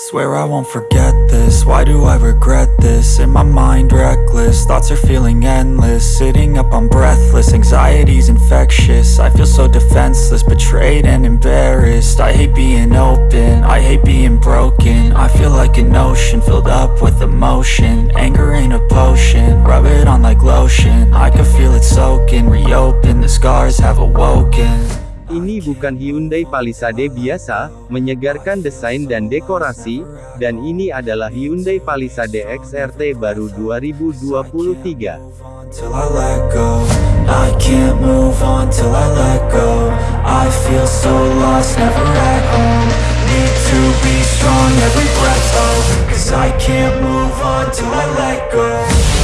Swear I won't forget this, why do I regret this? In my mind reckless, thoughts are feeling endless. Sitting up I'm breathless, anxiety's infectious. I feel so defenseless, betrayed and embarrassed. I hate being open, I hate being broken. I feel like an ocean, filled up with emotion. Anger ain't a potion, rub it on like lotion. I can feel it soaking, reopen, the scars have awoken Ini bukan Hyundai Palisade biasa, menyegarkan desain dan dekorasi, dan ini adalah Hyundai Palisade XRT baru 2023. Till I let go I can't move on till I let go. I feel so lost, never at home. Need to be strong, every breath hold Cause I can't move on till I let go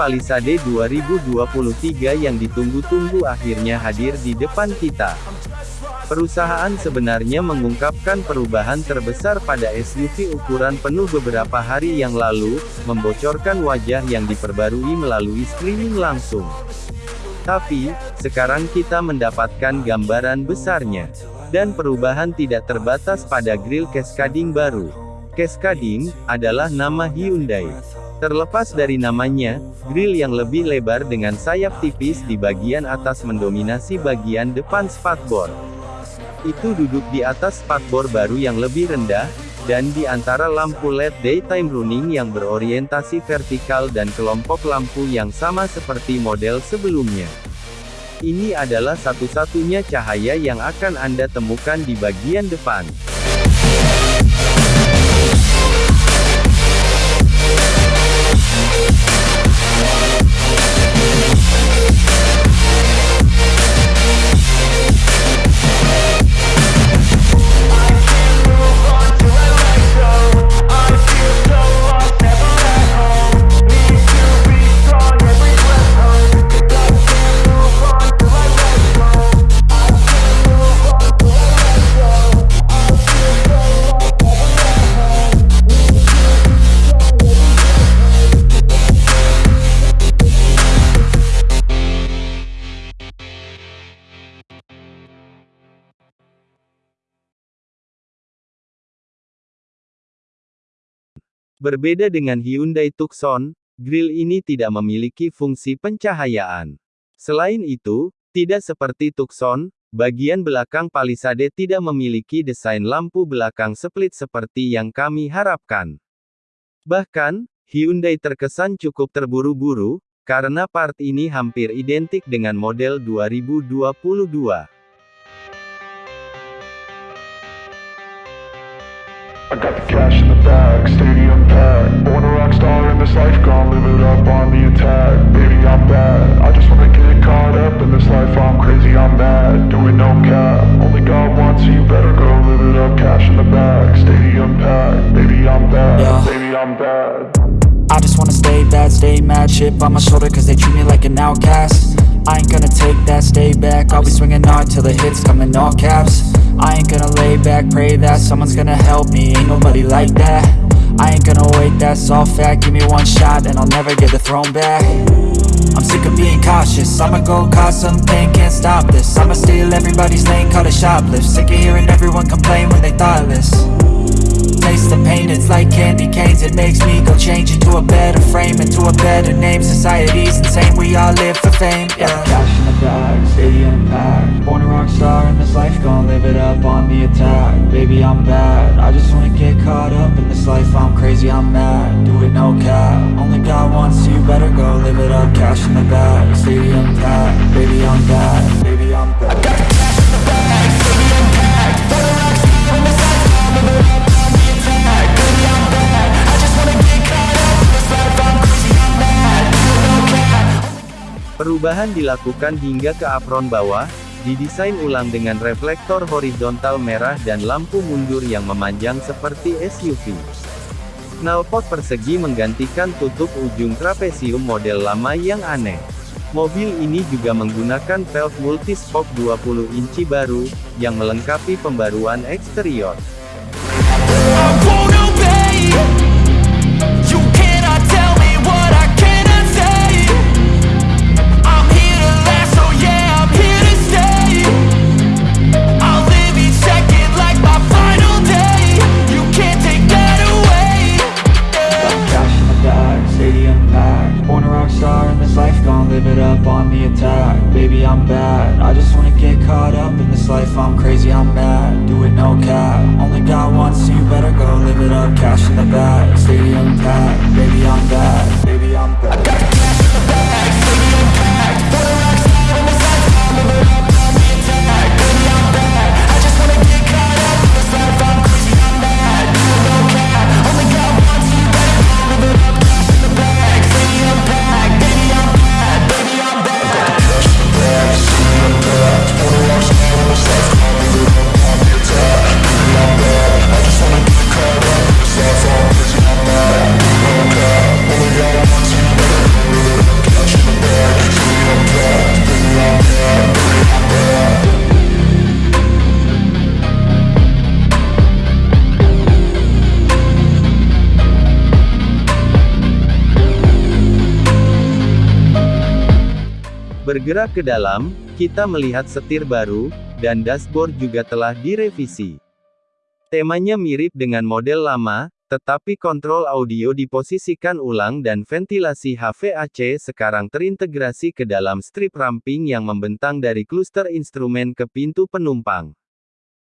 Palisade 2023 yang ditunggu-tunggu akhirnya hadir di depan kita. Perusahaan sebenarnya mengungkapkan perubahan terbesar pada SUV ukuran penuh beberapa hari yang lalu, membocorkan wajah yang diperbarui melalui streaming langsung. Tapi, sekarang kita mendapatkan gambaran besarnya. Dan perubahan tidak terbatas pada grill cascading baru. Cascading, adalah nama Hyundai. Terlepas dari namanya, grill yang lebih lebar dengan sayap tipis di bagian atas mendominasi bagian depan spakbor. Itu duduk di atas spakbor baru yang lebih rendah, dan di antara lampu LED daytime running yang berorientasi vertikal dan kelompok lampu yang sama seperti model sebelumnya. Ini adalah satu-satunya cahaya yang akan Anda temukan di bagian depan. Berbeda dengan Hyundai Tucson, grill ini tidak memiliki fungsi pencahayaan. Selain itu, tidak seperti Tucson, bagian belakang Palisade tidak memiliki desain lampu belakang split seperti yang kami harapkan. Bahkan, Hyundai terkesan cukup terburu-buru, karena part ini hampir identik dengan model 2022. I got the cash in the bag, packed. Born a rock star in this life, gonna live it up on the attack. Baby, I'm bad. I just wanna get caught up in this life. I'm crazy, I'm mad. Doing no cap. Only God wants you, better go live it up. Cash in the bag, stadium packed. Baby, I'm bad. Yeah. Baby, I'm bad. I just wanna stay bad, stay mad Chip on my shoulder cause they treat me like an outcast I ain't gonna take that, stay back I'll be swinging hard till the hits come in all caps I ain't gonna lay back, pray that Someone's gonna help me, ain't nobody like that I ain't gonna wait, that's all fact Give me one shot and I'll never get the throne back. I'm sick of being cautious. I'ma go cause something, can't stop this. I'ma steal everybody's lane, call it shoplift. Sick of hearing everyone complain when they thoughtless. Taste the pain, it's like candy canes. It makes me go change into a better frame Into a better name, society's insane. We all live for fame, yeah. Cash in the bag, stadium packed Born a rock star in this life Gonna live it up on the attack. Baby, I'm bad. I just wanna get caught up in this life. I'm crazy, I'm mad. Do it no cap. Only God wants you, better go live it up. Cash in the bag, stadium packed. Baby, I'm bad. Baby, I'm bad Perubahan dilakukan hingga ke apron bawah, didesain ulang dengan reflektor horizontal merah dan lampu mundur yang memanjang seperti SUV. Knalpot persegi menggantikan tutup ujung trapesium model lama yang aneh. Mobil ini juga menggunakan velg multispoke 20 inci baru, yang melengkapi pembaruan eksterior. Bergerak ke dalam, kita melihat setir baru, dan dashboard juga telah direvisi. Temanya mirip dengan model lama, tetapi kontrol audio diposisikan ulang dan ventilasi HVAC sekarang terintegrasi ke dalam strip ramping yang membentang dari kluster instrumen ke pintu penumpang.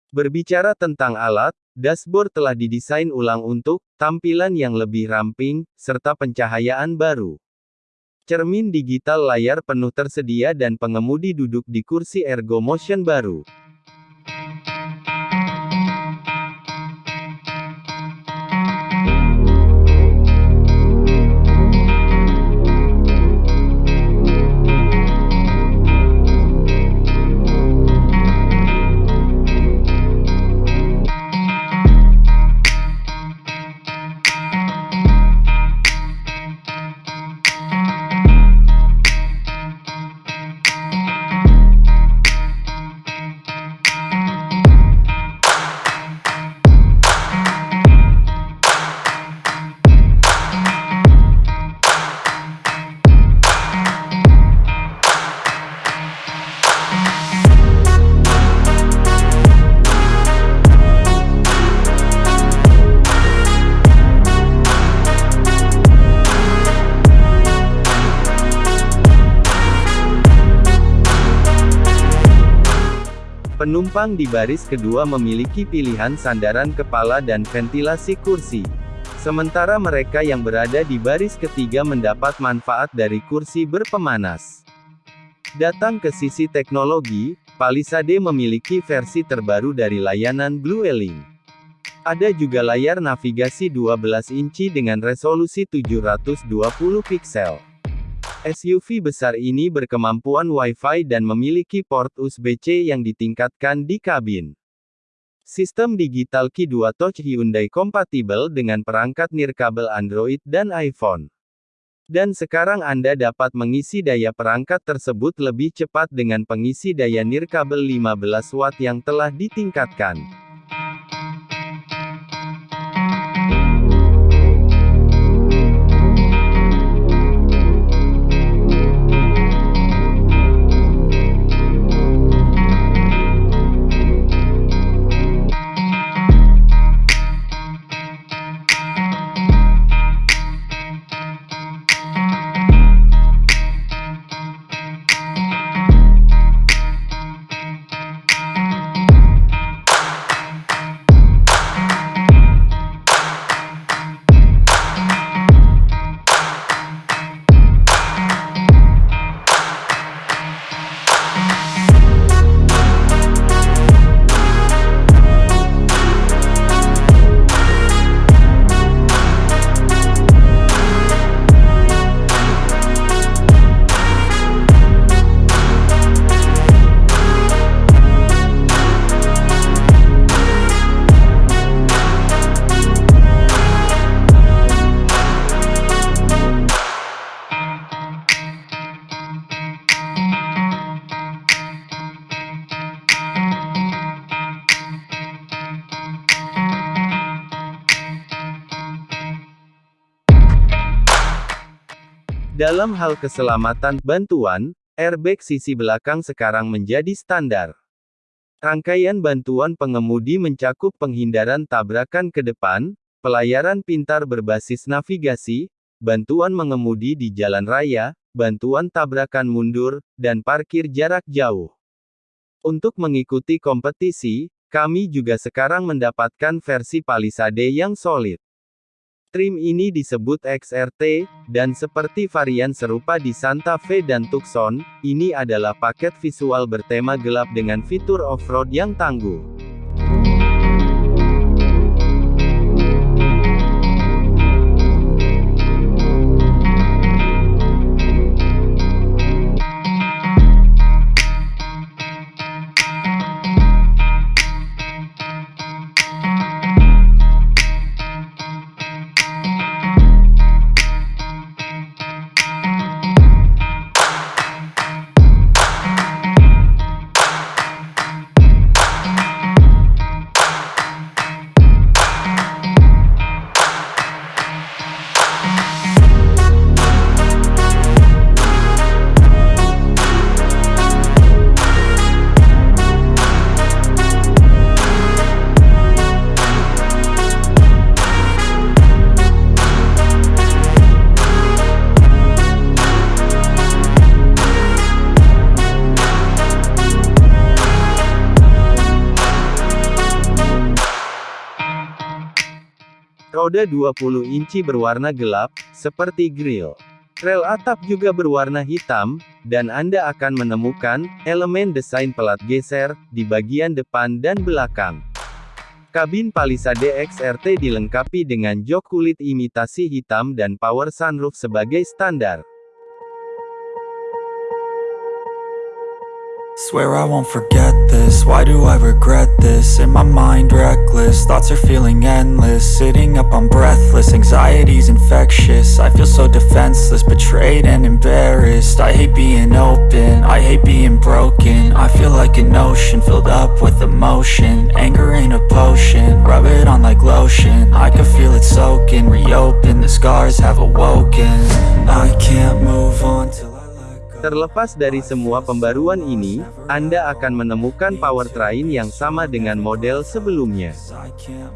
Berbicara tentang alat, dashboard telah didesain ulang untuk tampilan yang lebih ramping, serta pencahayaan baru. Cermin digital layar penuh tersedia dan pengemudi duduk di kursi Ergo Motion baru. Penumpang di baris kedua memiliki pilihan sandaran kepala dan ventilasi kursi. Sementara mereka yang berada di baris ketiga mendapat manfaat dari kursi berpemanas. Datang ke sisi teknologi, Palisade memiliki versi terbaru dari layanan Blueling. Ada juga layar navigasi 12 inci dengan resolusi 720 piksel. SUV besar ini berkemampuan Wi-Fi dan memiliki port USB-C yang ditingkatkan di kabin. Sistem digital Qi2 Touch Hyundai kompatibel dengan perangkat nirkabel Android dan iPhone. Dan sekarang Anda dapat mengisi daya perangkat tersebut lebih cepat dengan pengisi daya nirkabel 15 watt yang telah ditingkatkan. Dalam hal keselamatan bantuan, airbag sisi belakang sekarang menjadi standar. Rangkaian bantuan pengemudi mencakup penghindaran tabrakan ke depan, pelayaran pintar berbasis navigasi, bantuan mengemudi di jalan raya, bantuan tabrakan mundur, dan parkir jarak jauh. Untuk mengikuti kompetisi, kami juga sekarang mendapatkan versi Palisade yang solid. Trim ini disebut XRT, dan seperti varian serupa di Santa Fe dan Tucson, ini adalah paket visual bertema gelap dengan fitur off-road yang tangguh. Roda 20 inci berwarna gelap, seperti grill. Rel atap juga berwarna hitam, dan Anda akan menemukan elemen desain pelat geser di bagian depan dan belakang. Kabin Palisade XRT dilengkapi dengan jok kulit imitasi hitam dan power sunroof sebagai standar. Swear I won't forget this, why do I regret this? In my mind reckless, thoughts are feeling endless. Sitting up I'm breathless, anxiety's infectious. I feel so defenseless, betrayed and embarrassed. I hate being open, I hate being broken. I feel like an ocean, filled up with emotion. Anger ain't a potion, rub it on like lotion. I can feel it soaking, reopen, the scars have awoken. I can't move on till Terlepas dari semua pembaruan ini, Anda akan menemukan powertrain yang sama dengan model sebelumnya.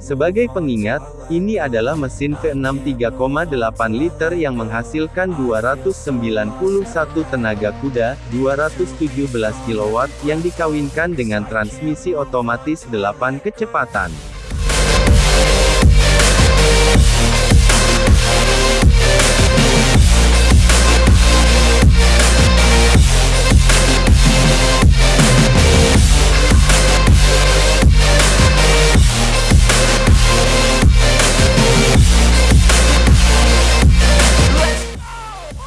Sebagai pengingat, ini adalah mesin V6 3,8 liter yang menghasilkan 291 tenaga kuda, 217 kW, yang dikawinkan dengan transmisi otomatis 8 kecepatan.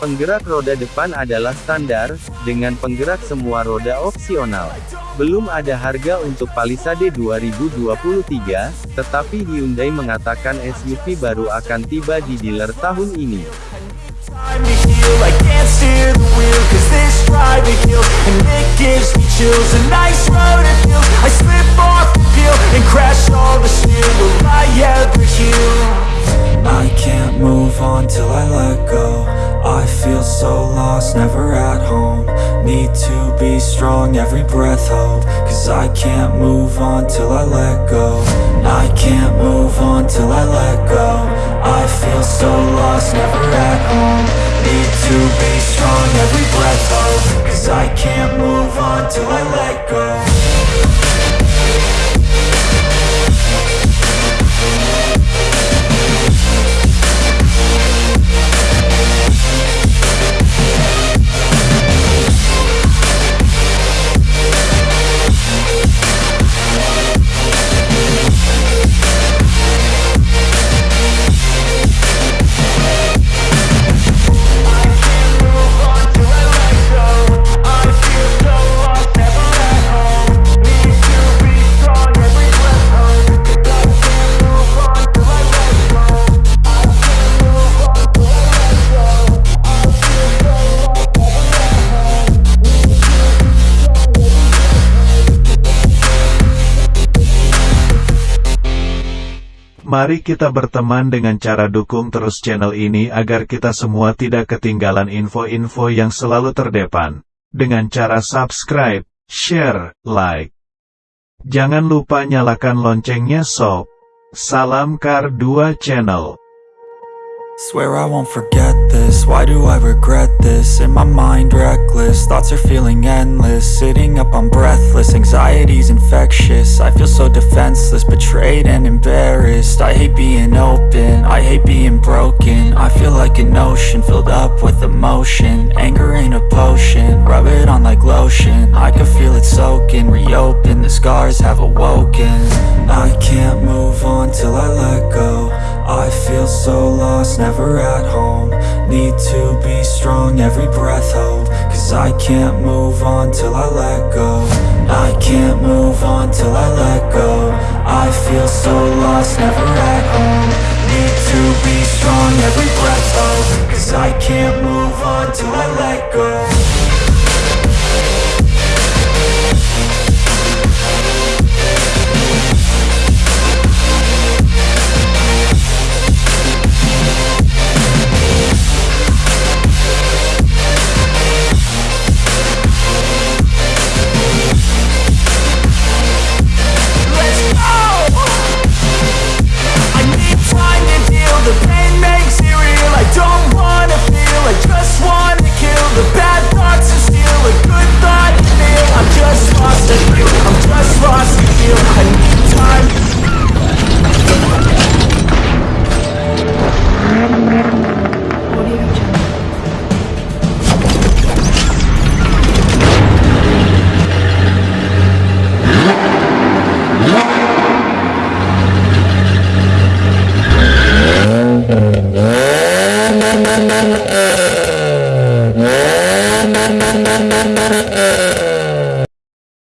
Penggerak roda depan adalah standar, dengan penggerak semua roda opsional. Belum ada harga untuk Palisade 2023, tetapi Hyundai mengatakan SUV baru akan tiba di dealer tahun ini. I feel so lost, never at home. Need to be strong, every breath hope. Cause I can't move on till I let go. I can't move on till I let go. I feel so lost, never at home. Need to be strong, every breath hope. Cause I can't move on till I let go Mari kita berteman dengan cara dukung terus channel ini agar kita semua tidak ketinggalan info-info yang selalu terdepan. Dengan cara subscribe, share, like. Jangan lupa nyalakan loncengnya sob. Salam Kar 2 Channel. Swear I won't forget this, why do I regret this? In my mind reckless, thoughts are feeling endless. Sitting up I'm breathless, anxiety's infectious. I feel so defenseless, betrayed and embarrassed. I hate being open, I hate being broken. I feel like an ocean, filled up with emotion. Anger ain't a potion, rub it on like lotion. I can feel it soaking, reopen, the scars have awoken. I can't move on till I let go I feel so lost, never at home. Need to be strong, every breath hold. Cause I can't move on till I let go. I can't move on till I let go. I feel so lost, never at home. Need to be strong, every breath hold. Cause I can't move on till I let go